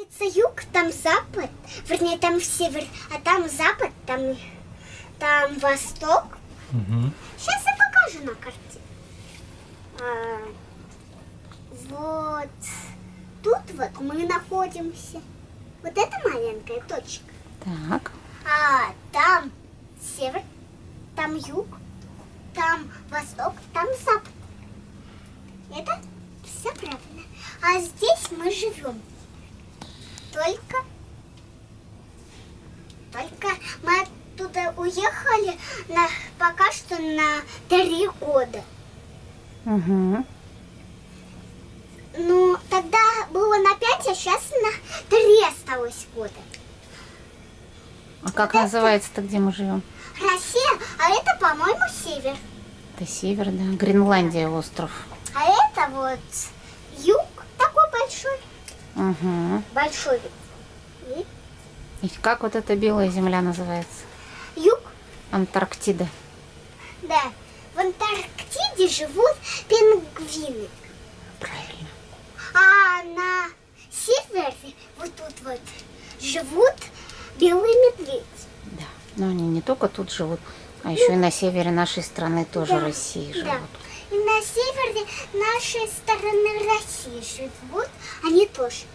находится юг, там запад, вернее, там север, а там запад, там, там восток. Угу. Сейчас я покажу на карте. А, вот тут вот мы находимся. Вот это маленькая точка. Так. А там север, там юг, там восток, там запад. Это все правильно. А здесь мы живем. Только, только мы оттуда уехали на, пока что на три года. Угу. Ну, тогда было на пять, а сейчас на три осталось года. А как называется-то, где мы живем? Россия, а это, по-моему, север. Это север, да. Гренландия остров. А это вот юг. Угу. Большой вид. И как вот эта белая земля называется? Юг, Антарктида. да. В Антарктиде живут пингвины. Правильно. А на севере, вот тут вот, живут белые медведи. Да. Но они не только тут живут, а еще и на севере нашей страны тоже Да, России живут. Да. И на севере нашей стороны России живут они тоже.